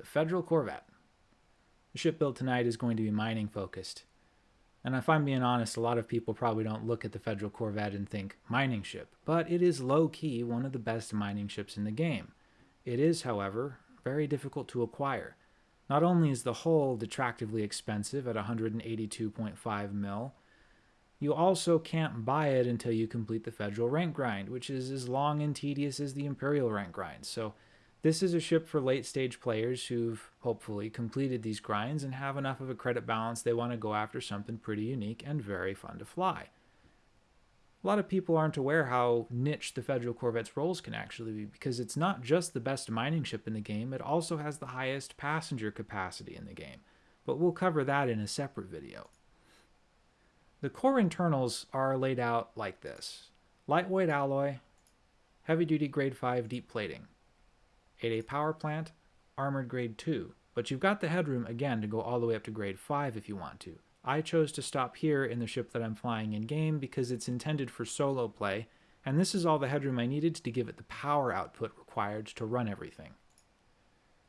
the Federal Corvette. The ship built tonight is going to be mining focused. And if I'm being honest, a lot of people probably don't look at the Federal Corvette and think mining ship, but it is low key one of the best mining ships in the game. It is, however, very difficult to acquire. Not only is the hull detractively expensive at 182.5 mil, you also can't buy it until you complete the federal rank grind, which is as long and tedious as the imperial rank grind. So this is a ship for late stage players who've hopefully completed these grinds and have enough of a credit balance they want to go after something pretty unique and very fun to fly. A lot of people aren't aware how niche the Federal Corvette's roles can actually be because it's not just the best mining ship in the game, it also has the highest passenger capacity in the game. But we'll cover that in a separate video. The core internals are laid out like this. Lightweight alloy, heavy duty grade 5 deep plating, 8A power plant, armored grade 2, but you've got the headroom again to go all the way up to grade 5 if you want to. I chose to stop here in the ship that I'm flying in game because it's intended for solo play, and this is all the headroom I needed to give it the power output required to run everything.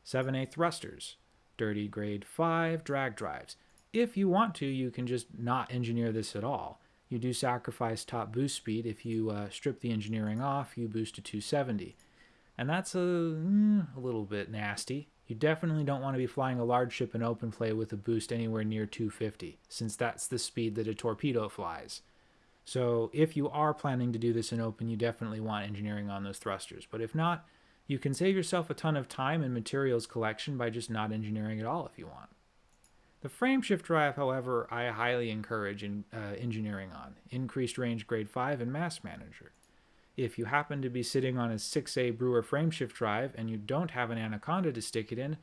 7A thrusters, dirty grade 5 drag drives. If you want to, you can just not engineer this at all. You do sacrifice top boost speed. If you uh, strip the engineering off, you boost to 270 and that's a, mm, a little bit nasty. You definitely don't want to be flying a large ship in open play with a boost anywhere near 250, since that's the speed that a torpedo flies. So if you are planning to do this in open, you definitely want engineering on those thrusters. But if not, you can save yourself a ton of time and materials collection by just not engineering at all if you want. The frameshift drive, however, I highly encourage in, uh, engineering on. Increased range grade 5 and mass manager. If you happen to be sitting on a 6A Brewer frameshift drive and you don't have an Anaconda to stick it in,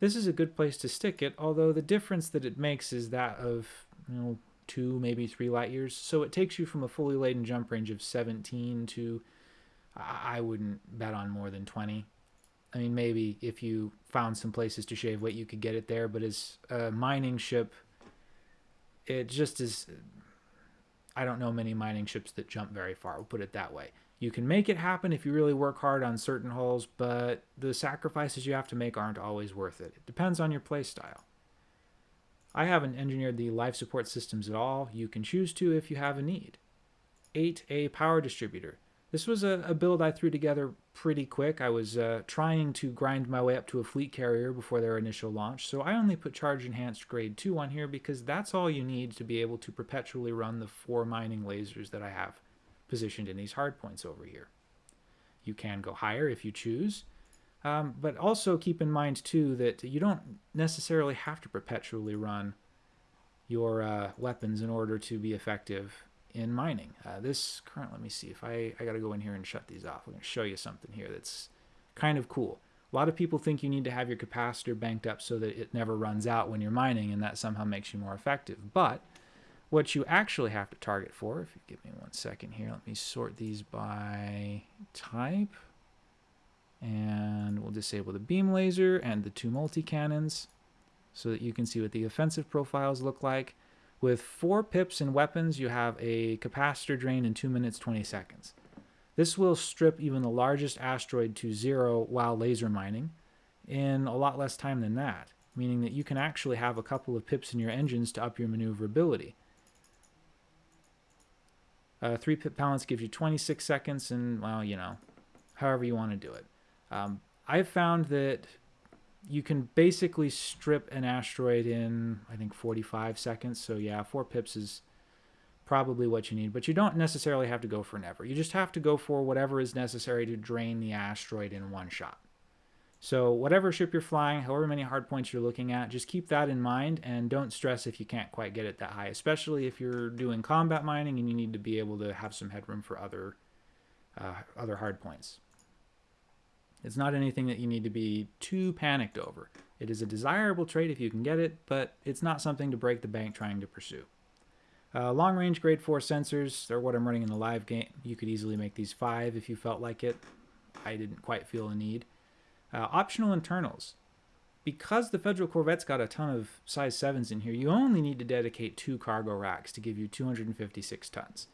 this is a good place to stick it, although the difference that it makes is that of, you know, two, maybe three light years. So it takes you from a fully laden jump range of 17 to, I wouldn't bet on more than 20. I mean, maybe if you found some places to shave weight, you could get it there, but as a mining ship, it just is. I don't know many mining ships that jump very far, we'll put it that way. You can make it happen if you really work hard on certain holes, but the sacrifices you have to make aren't always worth it. It depends on your playstyle. I haven't engineered the life support systems at all. You can choose to if you have a need. 8A power distributor. This was a, a build I threw together pretty quick. I was uh, trying to grind my way up to a fleet carrier before their initial launch, so I only put charge enhanced grade 2 on here because that's all you need to be able to perpetually run the four mining lasers that I have positioned in these hard points over here. You can go higher if you choose, um, but also keep in mind too that you don't necessarily have to perpetually run your uh, weapons in order to be effective in mining. Uh, this current, let me see if I, I got to go in here and shut these off. I'm going to show you something here that's kind of cool. A lot of people think you need to have your capacitor banked up so that it never runs out when you're mining and that somehow makes you more effective. But what you actually have to target for, if you give me one second here, let me sort these by type. And we'll disable the beam laser and the two multi-cannons so that you can see what the offensive profiles look like. With four pips and weapons, you have a capacitor drain in 2 minutes 20 seconds. This will strip even the largest asteroid to zero while laser mining in a lot less time than that, meaning that you can actually have a couple of pips in your engines to up your maneuverability. Uh, three balance gives you 26 seconds, and well, you know, however you want to do it. Um, I've found that you can basically strip an asteroid in, I think, 45 seconds. So yeah, four pips is probably what you need, but you don't necessarily have to go for never. You just have to go for whatever is necessary to drain the asteroid in one shot. So whatever ship you're flying, however many hard points you're looking at, just keep that in mind and don't stress if you can't quite get it that high, especially if you're doing combat mining and you need to be able to have some headroom for other uh, other hard points. It's not anything that you need to be too panicked over. It is a desirable trait if you can get it, but it's not something to break the bank trying to pursue. Uh, long range grade 4 sensors, they're what I'm running in the live game. You could easily make these 5 if you felt like it. I didn't quite feel a need. Uh, optional internals. Because the Federal Corvette's got a ton of size 7s in here, you only need to dedicate two cargo racks to give you 256 tons.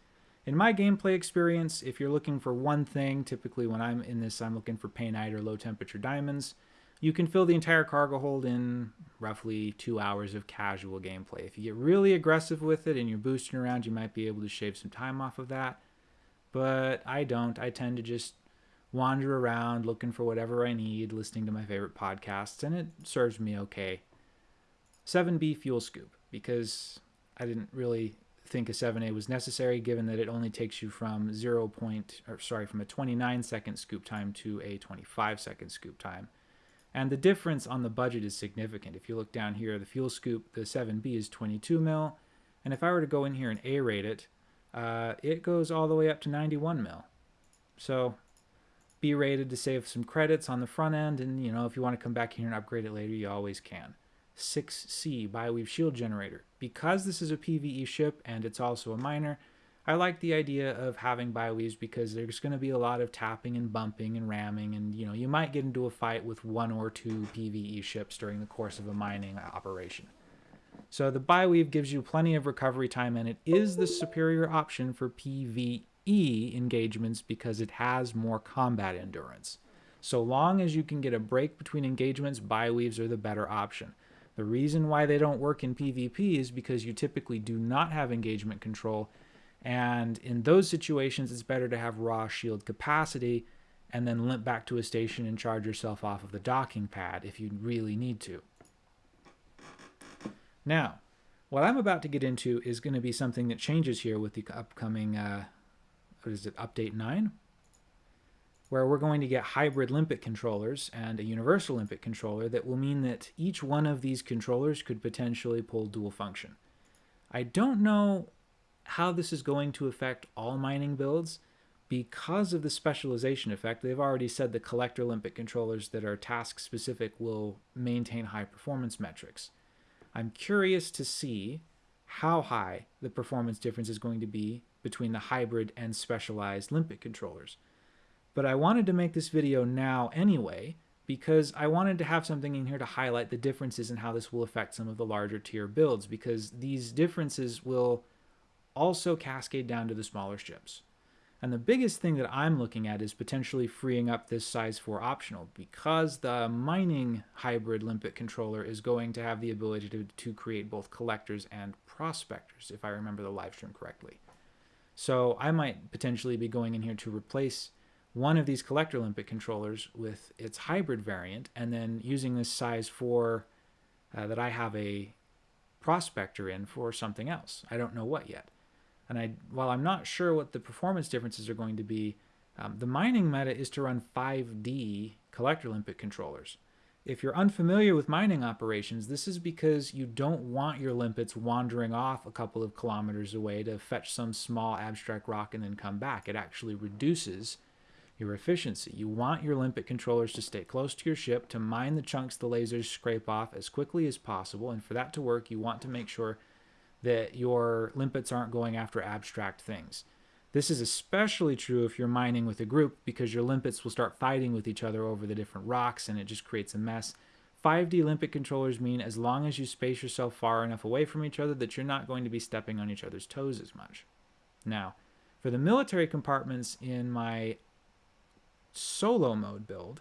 In my gameplay experience, if you're looking for one thing, typically when I'm in this, I'm looking for painite or low temperature diamonds. you can fill the entire cargo hold in roughly two hours of casual gameplay. If you get really aggressive with it and you're boosting around, you might be able to shave some time off of that. But I don't. I tend to just wander around looking for whatever I need, listening to my favorite podcasts, and it serves me okay. 7B fuel scoop, because I didn't really think a 7A was necessary given that it only takes you from 0. Point, or sorry, from a 29 second scoop time to a 25 second scoop time. And the difference on the budget is significant. If you look down here, the fuel scoop, the 7B is 22 mil. And if I were to go in here and A-rate it, uh, it goes all the way up to 91 mil. So B-rated to save some credits on the front end. And, you know, if you want to come back here and upgrade it later, you always can. 6C, Bioweave Shield Generator. Because this is a PvE ship and it's also a miner, I like the idea of having bioweaves because there's going to be a lot of tapping and bumping and ramming, and you know you might get into a fight with one or two PVE ships during the course of a mining operation. So the bioweave gives you plenty of recovery time, and it is the superior option for PVE engagements because it has more combat endurance. So long as you can get a break between engagements, bioweaves are the better option. The reason why they don't work in PvP is because you typically do not have engagement control and in those situations, it's better to have raw shield capacity and then limp back to a station and charge yourself off of the docking pad if you really need to. Now, what I'm about to get into is going to be something that changes here with the upcoming, uh, what is it, Update 9? Where we're going to get hybrid limpet controllers and a universal limpet controller that will mean that each one of these controllers could potentially pull dual function. I don't know how this is going to affect all mining builds because of the specialization effect, they've already said the collector limpet controllers that are task specific will maintain high performance metrics. I'm curious to see how high the performance difference is going to be between the hybrid and specialized limpet controllers. But I wanted to make this video now anyway because I wanted to have something in here to highlight the differences in how this will affect some of the larger tier builds because these differences will also cascade down to the smaller ships. And the biggest thing that I'm looking at is potentially freeing up this size 4 optional because the mining hybrid limpet controller is going to have the ability to, to create both collectors and prospectors, if I remember the live stream correctly. So I might potentially be going in here to replace one of these collector limpet controllers with its hybrid variant and then using this size 4 uh, that I have a prospector in for something else. I don't know what yet. And I, while I'm not sure what the performance differences are going to be, um, the mining meta is to run 5D collector limpet controllers. If you're unfamiliar with mining operations, this is because you don't want your limpets wandering off a couple of kilometers away to fetch some small abstract rock and then come back. It actually reduces your efficiency. You want your limpet controllers to stay close to your ship to mine the chunks the lasers scrape off as quickly as possible. And for that to work, you want to make sure that your limpets aren't going after abstract things. This is especially true if you're mining with a group because your limpets will start fighting with each other over the different rocks and it just creates a mess. 5D limpet controllers mean as long as you space yourself far enough away from each other that you're not going to be stepping on each other's toes as much. Now, for the military compartments in my solo mode build,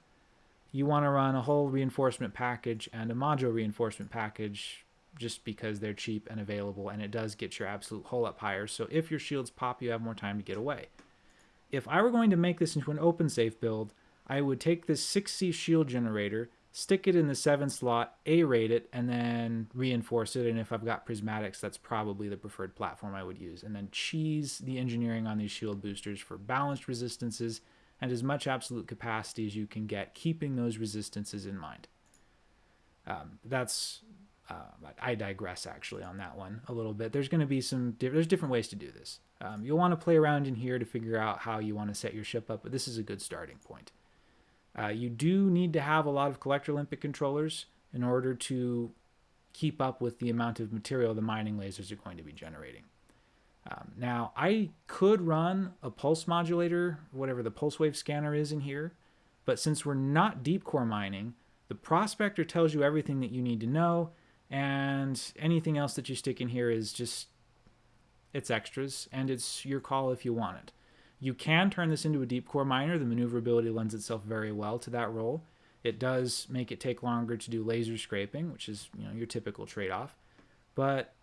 you want to run a hull reinforcement package and a module reinforcement package just because they're cheap and available and it does get your absolute hull up higher. So if your shields pop, you have more time to get away. If I were going to make this into an open safe build, I would take this 6C shield generator, stick it in the 7 slot, A-rate it, and then reinforce it. And if I've got prismatics, that's probably the preferred platform I would use. And then cheese the engineering on these shield boosters for balanced resistances and as much absolute capacity as you can get, keeping those resistances in mind. Um, that's uh, I digress actually on that one a little bit. There's going to be some, there's different ways to do this. Um, you'll want to play around in here to figure out how you want to set your ship up, but this is a good starting point. Uh, you do need to have a lot of collector limpet controllers in order to keep up with the amount of material the mining lasers are going to be generating. Um, now, I could run a pulse modulator, whatever the pulse wave scanner is in here, but since we're not deep core mining, the prospector tells you everything that you need to know, and anything else that you stick in here is just it's extras and it's your call if you want it you can turn this into a deep core miner the maneuverability lends itself very well to that role It does make it take longer to do laser scraping, which is you know your typical trade-off. But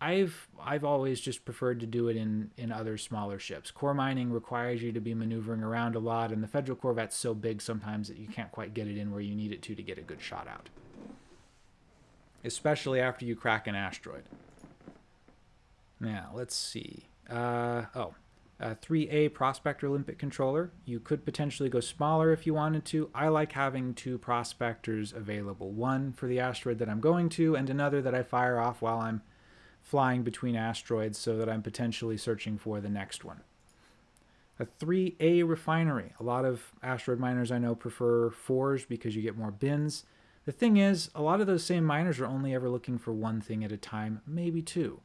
I've I've always just preferred to do it in in other smaller ships. Core mining requires you to be maneuvering around a lot, and the Federal Corvette's so big sometimes that you can't quite get it in where you need it to to get a good shot out. Especially after you crack an asteroid. Now let's see. Uh, oh, a 3A Prospector Limpet controller. You could potentially go smaller if you wanted to. I like having two prospectors available. One for the asteroid that I'm going to, and another that I fire off while I'm flying between asteroids so that I'm potentially searching for the next one. A 3A refinery. A lot of asteroid miners I know prefer 4s because you get more bins. The thing is, a lot of those same miners are only ever looking for one thing at a time, maybe two.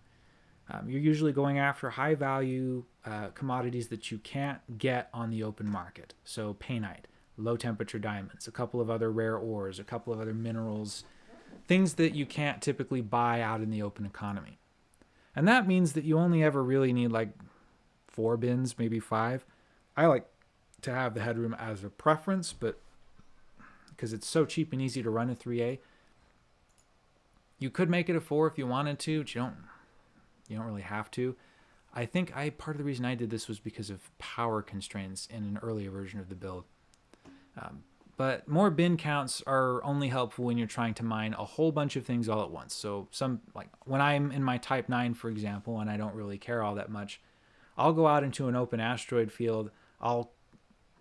Um, you're usually going after high value uh, commodities that you can't get on the open market. So painite, low temperature diamonds, a couple of other rare ores, a couple of other minerals, things that you can't typically buy out in the open economy. And that means that you only ever really need like four bins, maybe five. I like to have the headroom as a preference, but because it's so cheap and easy to run a 3A, you could make it a four if you wanted to, but you don't you don't really have to. I think I part of the reason I did this was because of power constraints in an earlier version of the build. Um, but more bin counts are only helpful when you're trying to mine a whole bunch of things all at once. So some like when I'm in my type 9 for example and I don't really care all that much, I'll go out into an open asteroid field, I'll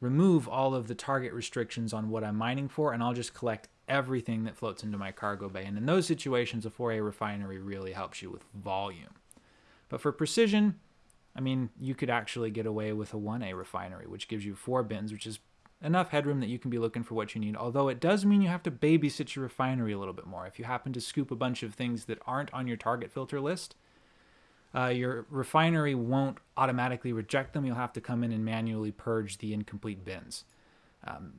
remove all of the target restrictions on what I'm mining for and I'll just collect everything that floats into my cargo bay. And in those situations a 4A refinery really helps you with volume. But for precision, I mean, you could actually get away with a 1A refinery, which gives you four bins, which is enough headroom that you can be looking for what you need. Although it does mean you have to babysit your refinery a little bit more. If you happen to scoop a bunch of things that aren't on your target filter list, uh, your refinery won't automatically reject them. You'll have to come in and manually purge the incomplete bins. Um,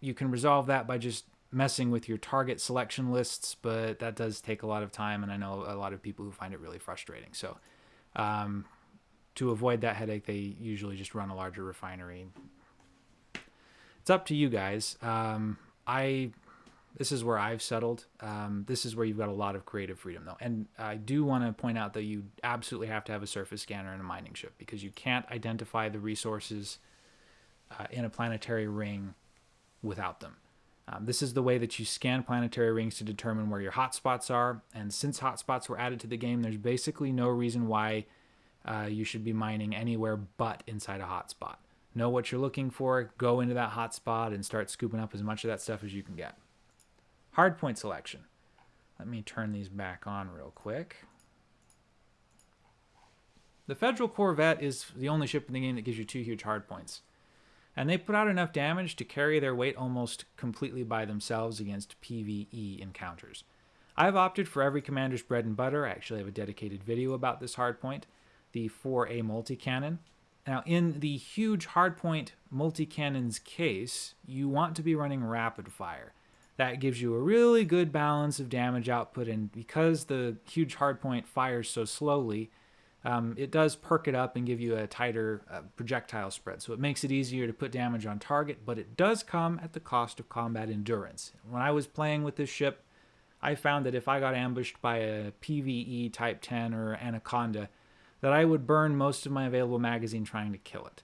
you can resolve that by just messing with your target selection lists, but that does take a lot of time, and I know a lot of people who find it really frustrating. So um, to avoid that headache, they usually just run a larger refinery. It's up to you guys. Um, I this is where I've settled. Um, this is where you've got a lot of creative freedom, though. And I do want to point out that you absolutely have to have a surface scanner and a mining ship because you can't identify the resources uh, in a planetary ring without them. Um, this is the way that you scan planetary rings to determine where your hotspots are. And since hotspots were added to the game, there's basically no reason why uh, you should be mining anywhere but inside a hotspot. Know what you're looking for, go into that hotspot, and start scooping up as much of that stuff as you can get. Hardpoint selection. Let me turn these back on real quick. The Federal Corvette is the only ship in the game that gives you two huge hardpoints and they put out enough damage to carry their weight almost completely by themselves against PvE encounters. I've opted for every commander's bread and butter. I actually have a dedicated video about this hardpoint, the 4A multi-cannon. Now, in the huge hardpoint multi-cannon's case, you want to be running rapid fire. That gives you a really good balance of damage output, and because the huge hardpoint fires so slowly, um, it does perk it up and give you a tighter uh, projectile spread. So it makes it easier to put damage on target, but it does come at the cost of combat endurance. When I was playing with this ship, I found that if I got ambushed by a PvE Type 10 or Anaconda, that I would burn most of my available magazine trying to kill it.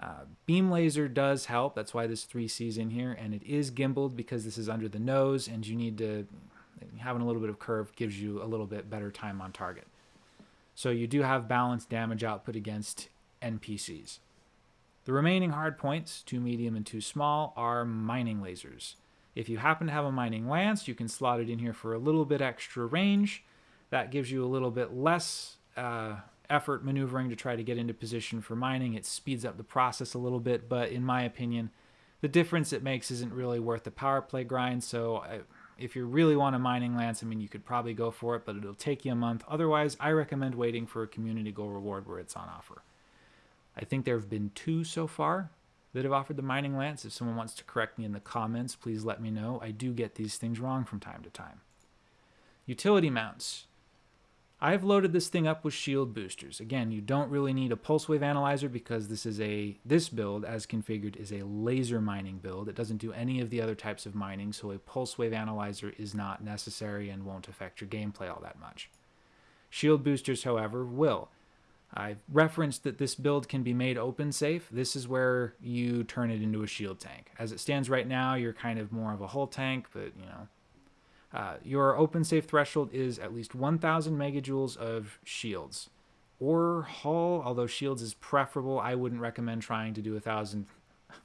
Uh, beam laser does help, that's why this 3C's in here, and it is gimbaled because this is under the nose and you need to, having a little bit of curve gives you a little bit better time on target. So you do have balanced damage output against NPCs. The remaining hard points, two medium and two small, are mining lasers. If you happen to have a mining lance, you can slot it in here for a little bit extra range. That gives you a little bit less uh, effort maneuvering to try to get into position for mining. It speeds up the process a little bit, but in my opinion, the difference it makes isn't really worth the power play grind, so I, if you really want a mining lance, I mean, you could probably go for it, but it'll take you a month. Otherwise, I recommend waiting for a community goal reward where it's on offer. I think there have been two so far that have offered the mining lance. If someone wants to correct me in the comments, please let me know. I do get these things wrong from time to time. Utility mounts. I've loaded this thing up with shield boosters. Again, you don't really need a pulse wave analyzer because this is a this build as configured is a laser mining build. It doesn't do any of the other types of mining, so a pulse wave analyzer is not necessary and won't affect your gameplay all that much. Shield boosters, however, will. I've referenced that this build can be made open safe. This is where you turn it into a shield tank. As it stands right now, you're kind of more of a hull tank, but you know, uh, your open safe threshold is at least 1000 megajoules of shields or hull, although shields is preferable. I wouldn't recommend trying to do a thousand,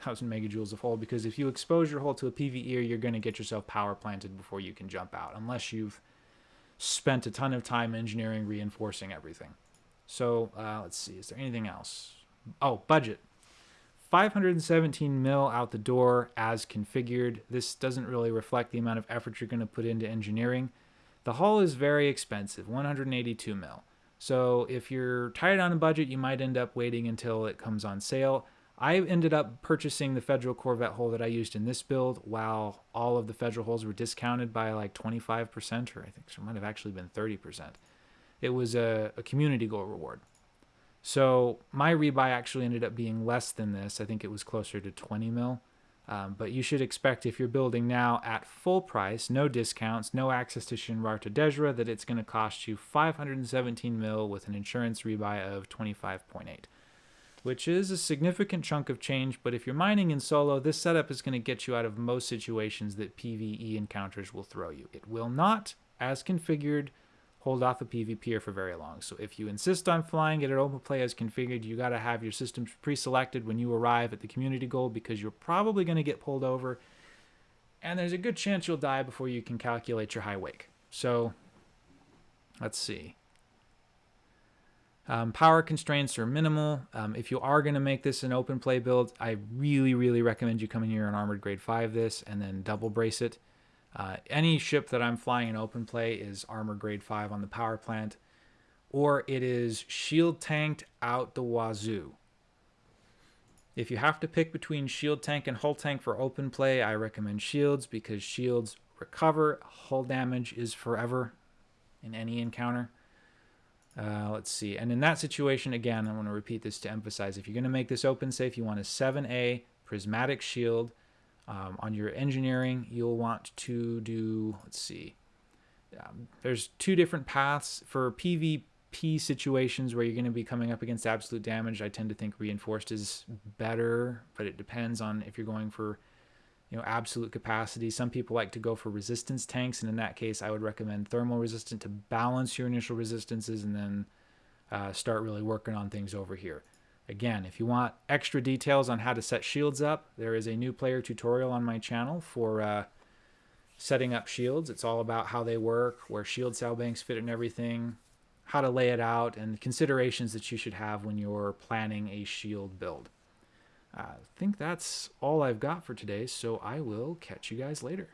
thousand megajoules of hull because if you expose your hull to a PvE, you're going to get yourself power planted before you can jump out, unless you've spent a ton of time engineering reinforcing everything. So uh, let's see, is there anything else? Oh, budget. 517 mil out the door as configured. This doesn't really reflect the amount of effort you're going to put into engineering. The hull is very expensive, 182 mil. So if you're tight on a budget, you might end up waiting until it comes on sale. I ended up purchasing the Federal Corvette hull that I used in this build while all of the Federal hulls were discounted by like 25%, or I think it might have actually been 30%. It was a, a community goal reward. So my rebuy actually ended up being less than this. I think it was closer to 20 mil. Um, but you should expect if you're building now at full price, no discounts, no access to Shinrarta Dezhra, that it's going to cost you 517 mil with an insurance rebuy of 25.8, which is a significant chunk of change. But if you're mining in solo, this setup is going to get you out of most situations that PvE encounters will throw you. It will not, as configured, hold off a PvPer for very long. So if you insist on flying it at open play as configured, you got to have your systems pre-selected when you arrive at the community goal because you're probably going to get pulled over and there's a good chance you'll die before you can calculate your high wake. So let's see. Um, power constraints are minimal. Um, if you are going to make this an open play build, I really, really recommend you come in here on Armored Grade 5 this and then double brace it. Uh, any ship that I'm flying in open play is armor grade 5 on the power plant, or it is shield tanked out the wazoo. If you have to pick between shield tank and hull tank for open play, I recommend shields because shields recover. Hull damage is forever in any encounter. Uh, let's see. And in that situation, again, I want to repeat this to emphasize if you're going to make this open safe, you want a 7A prismatic shield um, on your engineering, you'll want to do, let's see, um, there's two different paths for PvP situations where you're going to be coming up against absolute damage. I tend to think reinforced is better, but it depends on if you're going for you know absolute capacity. Some people like to go for resistance tanks, and in that case, I would recommend thermal resistant to balance your initial resistances, and then uh, start really working on things over here. Again, if you want extra details on how to set shields up, there is a new player tutorial on my channel for uh, setting up shields. It's all about how they work, where shield cell banks fit and everything, how to lay it out, and considerations that you should have when you're planning a shield build. I think that's all I've got for today, so I will catch you guys later.